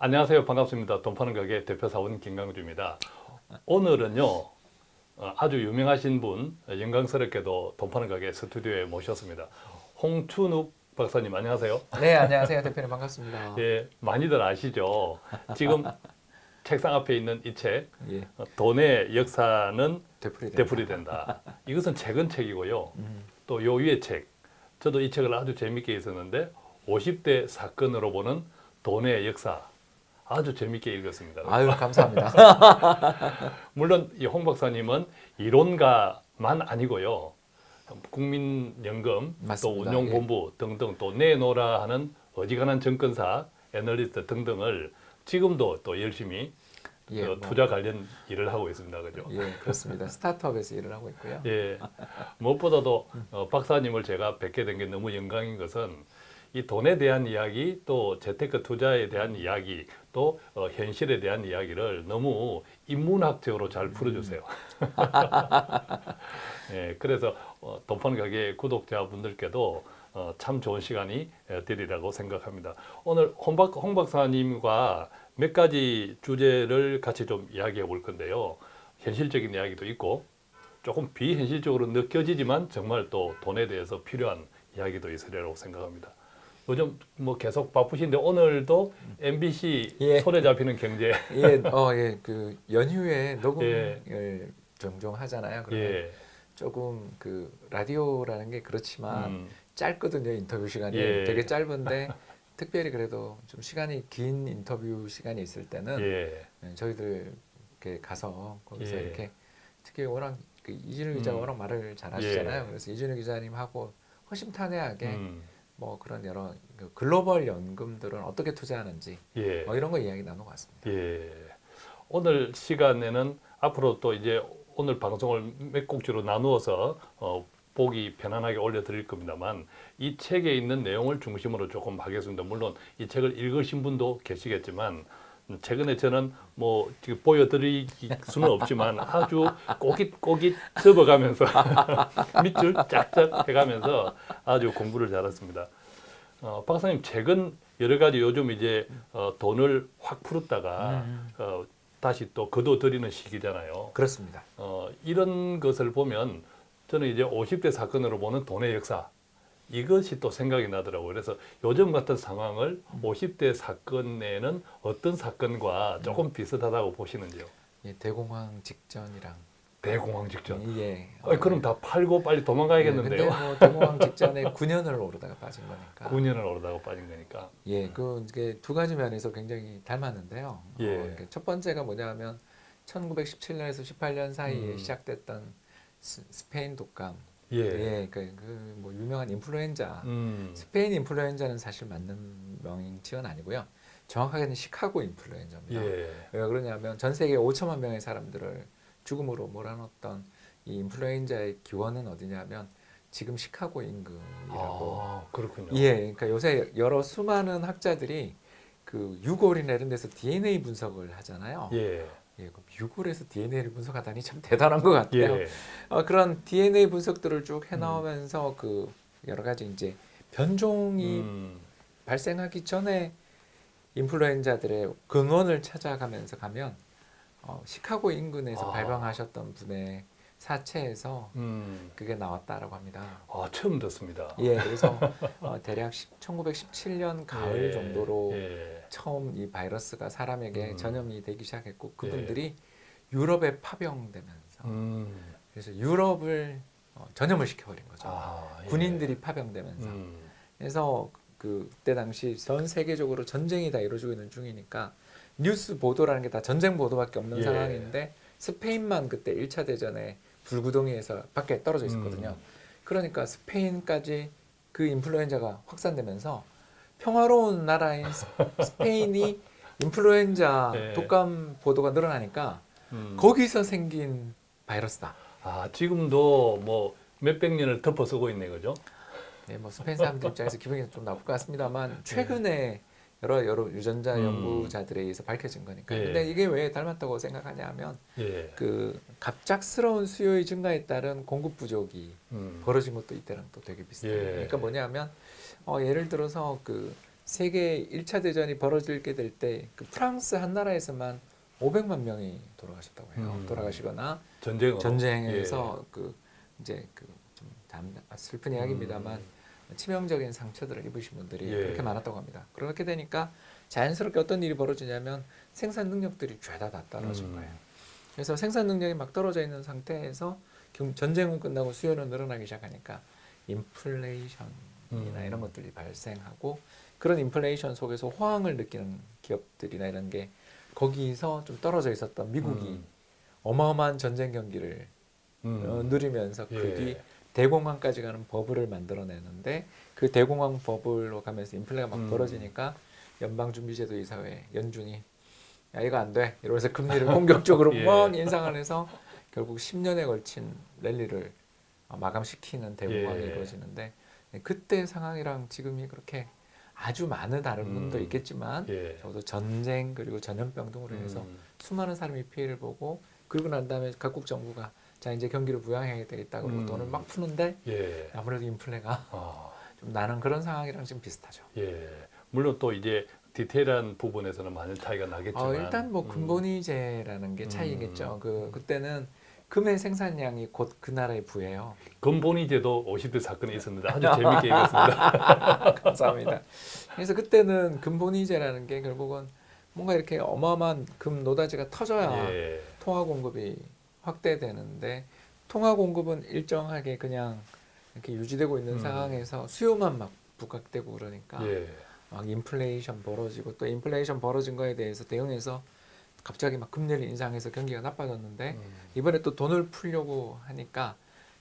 안녕하세요. 반갑습니다. 돈 파는 가게 대표 사원 김강주입니다. 오늘은요. 어, 아주 유명하신 분 영광스럽게도 돈 파는 가게 스튜디오에 모셨습니다. 홍춘욱 박사님 안녕하세요. 네, 안녕하세요. 대표님 반갑습니다. 예, 많이들 아시죠? 지금 책상 앞에 있는 이 책, 예, 어, 돈의 역사는 되풀이 되풀이 된다. 이것은 최근 책이고요. 음, 또요 위의 책, 저도 이 책을 아주 재밌게 읽었는데 50대 사건으로 보는 돈의 역사 아주 재밌게 읽었습니다. 아유 감사합니다. 물론 이 홍 박사님은 이론가만 아니고요. 국민연금 또 맞습니다. 예. 운용본부 등등 또 내놓으라 하는 어지간한 정권사 애널리스트 등등을 지금도 또 열심히 예, 그 뭐, 투자 관련 일을 하고 있습니다. 그죠? 예, 그렇습니다. 스타트업에서 일을 하고 있고요. 예. 무엇보다도 어, 박사님을 제가 뵙게 된 게 너무 영광인 것은 이 돈에 대한 이야기 또 재테크 투자에 대한 이야기 또 어, 현실에 대한 이야기를 너무 인문학적으로 잘 풀어주세요. 예, 그래서 어, 돈판 가게 구독자분들께도 어, 참 좋은 시간이 에, 되리라고 생각합니다. 오늘 홍, 박, 홍 박사님과 몇 가지 주제를 같이 좀 이야기해 볼 건데요. 현실적인 이야기도 있고 조금 비현실적으로 느껴지지만 정말 또 돈에 대해서 필요한 이야기도 있으리라고 생각합니다. 요즘 뭐 계속 바쁘신데 오늘도 MBC 예. 손에 잡히는 경제 예, 어, 예, 그 연휴에 녹음을 예. 종종 하잖아요. 그러면 예. 조금 그 라디오라는 게 그렇지만 음, 짧거든요. 인터뷰 시간이 예. 되게 짧은데 특별히 그래도 좀 시간이 긴 인터뷰 시간이 있을 때는 예. 예, 저희들 이렇게 가서 거기서 예. 이렇게 특히 워낙 그 이준우 기자가 음. 워낙 말을 잘하시잖아요. 예. 그래서 이준우 기자님하고 허심탄회하게 음, 뭐 그런 여러 그 글로벌 연금들은 어떻게 투자하는지 예. 뭐 이런 거 이야기 나누고 왔습니다. 예. 오늘 시간에는 앞으로 또 이제 오늘 방송을 몇 곡지로 나누어서 어, 보기 편안하게 올려드릴 겁니다만 이 책에 있는 내용을 중심으로 조금 하겠습니다. 물론 이 책을 읽으신 분도 계시겠지만 음, 최근에 저는 뭐 지금 보여드릴 수는 없지만 아주 꼬깃꼬깃 접어가면서 밑줄 짝짝 해가면서 아주 공부를 잘했습니다. 어, 박사님 책은 여러 가지 요즘 이제 어, 돈을 확 풀었다가 음. 어, 다시 또 거둬들이는 시기잖아요. 그렇습니다. 어, 이런 것을 보면 저는 이제 50대 사건으로 보는 돈의 역사 이것이 또 생각이 나더라고요. 그래서 요즘 같은 상황을 50대 사건에는 어떤 사건과 조금 비슷하다고 보시는지요? 예, 대공황 직전이랑 대공황 직전. 예. 어, 그럼 다 팔고 빨리 도망가야겠는데요. 예, 근데 뭐 대공황 직전에 9년을 오르다가 빠진 거니까. 9년을 오르다가 빠진 거니까. 예, 그 이게 두 가지 면에서 굉장히 닮았는데요. 예. 어, 첫 번째가 뭐냐면 1917년에서 18년 사이에 음. 시작됐던 스, 스페인 독감. 예. 예, 그뭐 유명한 인플루엔자. 음. 스페인 인플루엔자는 사실 맞는 명칭은 아니고요. 정확하게는 시카고 인플루엔자입니다. 예. 왜 그러냐면 전 세계 5천만 명의 사람들을 죽음으로 몰아넣었던 이 인플루엔자의 기원은 어디냐면 지금 시카고 임금이라고. 아, 그렇군요. 예, 그러니까 요새 여러 수많은 학자들이 그 유골이나 이런 데서 DNA 분석을 하잖아요. 예. 예, 유골에서 DNA를 분석하다니 참 대단한 것 같아요. 예. 어, 그런 DNA 분석들을 쭉 해나오면서 그 여러 가지 이제 변종이 음. 발생하기 전에 인플루엔자들의 근원을 찾아가면서 가면 어, 시카고 인근에서 아. 발광하셨던 분의 사체에서 음. 그게 나왔다라고 합니다. 아, 처음 듣습니다. 예, 그래서 어, 대략 10, 1917년 가을 예. 정도로 예. 처음 이 바이러스가 사람에게 음. 전염이 되기 시작했고 그분들이 유럽에 파병되면서 음. 그래서 유럽을 어, 전염을 시켜버린 거죠. 아, 예. 군인들이 파병되면서 음. 그래서 그- 그때 당시 전 세계적으로 전쟁이 다 이루어지고 있는 중이니까 뉴스 보도라는 게 다 전쟁 보도밖에 없는 예. 상황인데 스페인만 그때 1차 대전에 불구덩이에서 밖에 떨어져 있었거든요. 음. 그러니까 스페인까지 그 인플루엔자가 확산되면서 평화로운 나라인 스- 스페인이 인플루엔자 예. 독감 보도가 늘어나니까 음. 거기서 생긴 바이러스다. 아, 지금도 뭐 몇백 년을 덮어 쓰고 있네, 그죠? 네, 뭐 스페인 사람들 입장에서 기분이 좀 나쁠 것 같습니다만 최근에 여러 여러 유전자 음. 연구자들에 의해서 밝혀진 거니까. 예. 근데 이게 왜 닮았다고 생각하냐 하면 예. 그 갑작스러운 수요의 증가에 따른 공급 부족이 음. 벌어진 것도 이때랑 또 되게 비슷해요. 예. 그러니까 뭐냐면 어, 예를 들어서 그 세계 1차 대전이 벌어지게 될 때 그 프랑스 한 나라에서만 500만 명이 돌아가셨다고 해요. 음. 돌아가시거나 전쟁으로 전쟁에서 그 이제 그 좀 슬픈 이야기입니다만 음. 치명적인 상처들을 입으신 분들이 예. 그렇게 많았다고 합니다. 그렇게 되니까 자연스럽게 어떤 일이 벌어지냐면 생산 능력들이 죄다 다 떨어진 음. 거예요. 그래서 생산 능력이 막 떨어져 있는 상태에서 경- 전쟁은 끝나고 수요는 늘어나기 시작하니까 인플레이션이나 음. 이런 것들이 발생하고 그런 인플레이션 속에서 호황을 느끼는 기업들이나 이런 게 거기서 좀 떨어져 있었던 미국이 음. 어마어마한 전쟁 경기를 음. 어, 누리면서 예. 그뒤 대공황까지 가는 버블을 만들어내는데 그 대공황 버블로 가면서 인플레가 막 음. 벌어지니까 연방준비제도 이사회 연준이 야 이거 안 돼 이러면서 금리를 공격적으로 예. 막 인상을 해서 결국 10년에 걸친 랠리를 어, 마감시키는 대공황이 예. 이루어지는데 그때 상황이랑 지금이 그렇게 아주 많은 다른 음. 분도 있겠지만 예. 적어도 전쟁 그리고 전염병 등으로 인해서 음. 수많은 사람이 피해를 보고 그리고 난 다음에 각국 정부가 자 이제 경기를 부양해야 되겠다 그러고 음. 돈을 막 푸는데 예. 아무래도 인플레가 아, 좀 나는 그런 상황이랑 지금 비슷하죠. 예. 물론 또 이제 디테일한 부분에서는 많은 차이가 나겠지만 어, 일단 뭐 음. 근본이제라는 게 차이겠죠. 음. 그 그때는 금의 생산량이 곧 그 나라의 부예요. 근본이제도 50대 사건이 있었는데 아주 재밌게 읽었습니다. 감사합니다. 그래서 그때는 근본이제라는 게 결국은 뭔가 이렇게 어마어마한 금 노다지가 터져야 예. 통화 공급이 확대되는데 통화 공급은 일정하게 그냥 이렇게 유지되고 있는 음. 상황에서 수요만 막 부각되고 그러니까 예. 막 인플레이션 벌어지고 또 인플레이션 벌어진 거에 대해서 대응해서 갑자기 막 금리를 인상해서 경기가 나빠졌는데 음. 이번에 또 돈을 풀려고 하니까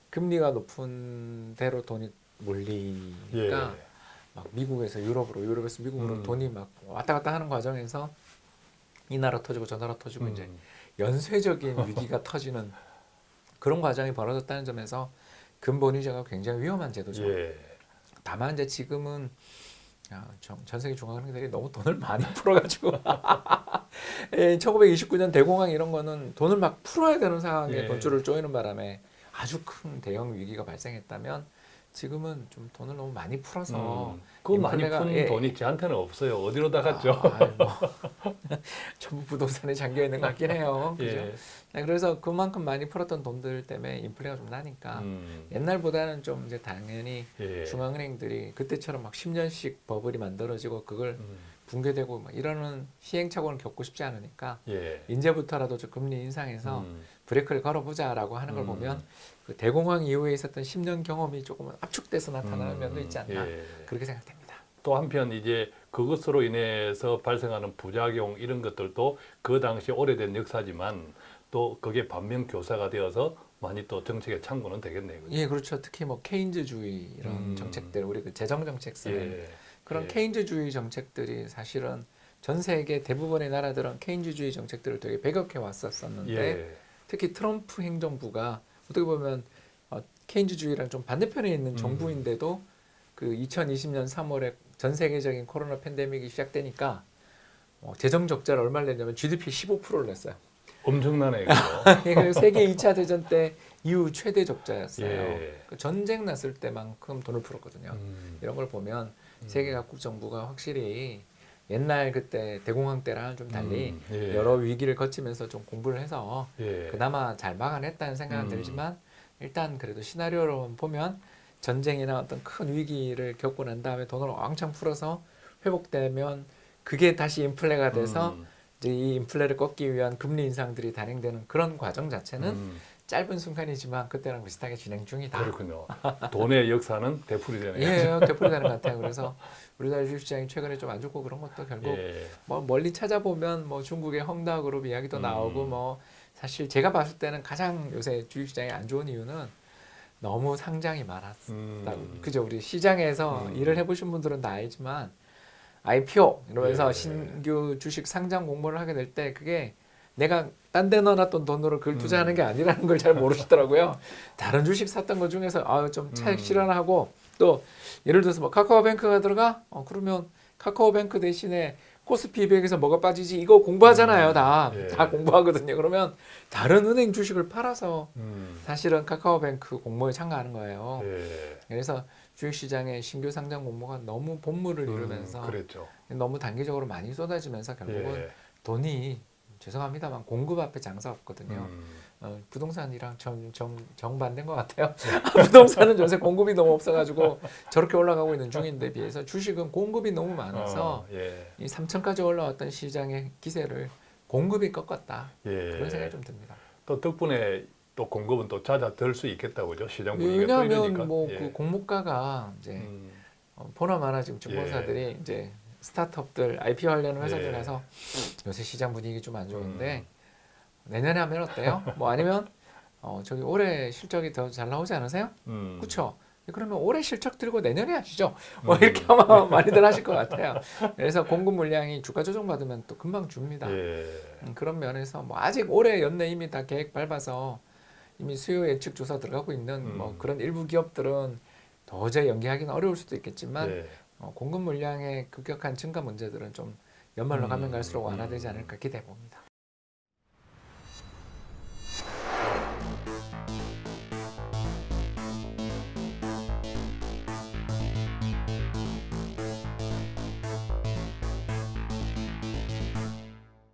금리가 높은 대로 돈이 몰리니까 예. 막 미국에서 유럽으로 유럽에서 미국으로 음. 돈이 막 왔다 갔다 하는 과정에서 이 나라 터지고 저 나라 터지고 음. 이제 연쇄적인 위기가 터지는 그런 과정이 벌어졌다는 점에서 근본이자가 굉장히 위험한 제도죠. 예. 다만 이제 지금은 야, 전, 전 세계 중앙은행들이 너무 돈을 많이 풀어가지고 예, 1929년 대공황 이런 거는 돈을 막 풀어야 되는 상황에 예. 돈줄을 조이는 바람에 아주 큰 대형 위기가 발생했다면 지금은 좀 돈을 너무 많이 풀어서 음. 그 많이 푼 예. 돈이 저한테는 없어요. 어디로 다 갔죠? 아, 뭐, 전부 부동산에 잠겨 있는 것 같긴 해요. 그죠? 예. 네, 그래서 그만큼 많이 풀었던 돈들 때문에 인플레가 좀 나니까 음. 옛날보다는 좀 이제 당연히 예. 중앙은행들이 그때처럼 막 10년씩 버블이 만들어지고 그걸 음. 붕괴되고 막 이러는 시행착오는 겪고 싶지 않으니까 예. 이제부터라도 좀 금리 인상해서 음. 브레이크를 걸어보자라고 하는 걸 음. 보면 그 대공황 이후에 있었던 10년 경험이 조금은 압축돼서 나타나는 음. 면도 있지 않나 예. 그렇게 생각됩니다. 또 한편 이제 그것으로 인해서 발생하는 부작용 이런 것들도 그 당시 오래된 역사지만 또 그게 반면 교사가 되어서 많이 또 정책의 참고는 되겠네요. 그죠? 예, 그렇죠. 특히 뭐 케인즈주의 이런 음. 정책들 우리 그 재정 정책 쓰는 예. 그런 예. 케인즈주의 정책들이 사실은 전 세계 대부분의 나라들은 케인즈주의 정책들을 되게 배격해 왔었었는데 예. 특히 트럼프 행정부가 어떻게 보면 어, 케인즈주의랑 좀 반대편에 있는 음. 정부인데도 그 2020년 3월에 전 세계적인 코로나 팬데믹이 시작되니까 어, 재정 적자를 얼마를 냈냐면 GDP 15%를 냈어요. 엄청나네. 그래서 세계 2차 대전 때 이후 최대 적자였어요. 예. 그 전쟁 났을 때만큼 돈을 풀었거든요. 음. 이런 걸 보면 음. 세계 각국 정부가 확실히 옛날 그때 대공황 때랑 좀 달리 음. 예. 여러 위기를 거치면서 좀 공부를 해서 예. 그나마 잘 막아냈다는 생각은 음. 들지만 일단 그래도 시나리오로 보면 전쟁이나 어떤 큰 위기를 겪고 난 다음에 돈을 왕창 풀어서 회복되면 그게 다시 인플레가 돼서 음. 이제 이 인플레를 꺾기 위한 금리 인상들이 단행되는 그런 과정 자체는 음. 짧은 순간이지만 그때랑 비슷하게 진행 중이다. 그렇군요. 돈의 역사는 되풀이 되네요. 예, 되풀이 되는 것 같아요. 그래서 우리나라 주식시장이 최근에 좀 안 좋고 그런 것도 결국 예. 뭐 멀리 찾아보면 뭐 중국의 헝다그룹 이야기도 음. 나오고 뭐 사실 제가 봤을 때는 가장 요새 주식시장이 안 좋은 이유는 너무 상장이 많았다. 음. 그죠? 우리 시장에서 음. 일을 해보신 분들은 다 알지만 IPO 이러면서 예. 신규 주식 상장 공모를 하게 될 때 그게 내가 딴 데 넣어놨던 돈으로 그걸 음. 투자하는 게 아니라는 걸 잘 모르시더라고요. 다른 주식 샀던 것 중에서 아 좀 차익 음. 실현하고 또 예를 들어서 뭐 카카오뱅크가 들어가 어 그러면 카카오뱅크 대신에 코스피 200에서 뭐가 빠지지 이거 공부하잖아요 음. 다 예. 다 공부하거든요. 그러면 다른 은행 주식을 팔아서 음. 사실은 카카오뱅크 공모에 참가하는 거예요. 예. 그래서 주식시장의 신규 상장 공모가 너무 본물을 이루면서 음. 너무 단기적으로 많이 쏟아지면서 결국은 예. 돈이 죄송합니다만 공급 앞에 장사 없거든요. 음, 어, 부동산이랑 정, 정, 정반대인 것 같아요. 부동산은 요새 공급이 너무 없어가지고 저렇게 올라가고 있는 중인데 비해서 주식은 공급이 너무 많아서 어, 예. 이 3천까지 올라왔던 시장의 기세를 공급이 꺾었다. 예. 그런 생각이 좀 듭니다. 또 덕분에 또 공급은 또 잦아들 수 있겠다고죠. 시장 분위기가 왜냐하면 끌리니까. 뭐그 예. 공모가가 이제 음, 어, 보나마나 지금 증권사들이 이제 스타트업들 IPO 하려는 회사들에서 요새 시장 분위기 좀 안 좋은데 내년에 하면 어때요? 뭐 아니면 어, 저기 올해 실적이 더 잘 나오지 않으세요? 음, 그렇죠. 그러면 올해 실적 들고 내년에 하시죠. 뭐 음. 이렇게 아마 많이들 하실 것 같아요. 그래서 공급 물량이 주가 조정 받으면 또 금방 줍니다. 예. 음, 그런 면에서 뭐 아직 올해 연내 이미 다 계획 밟아서 이미 수요 예측 조사 들어가고 있는 뭐 음. 그런 일부 기업들은 도저히 연기하기는 어려울 수도 있겠지만 예. 어, 공급 물량의 급격한 증가 문제들은 좀 연말로 가면 음, 갈수록 완화되지 음. 않을까 기대해 봅니다.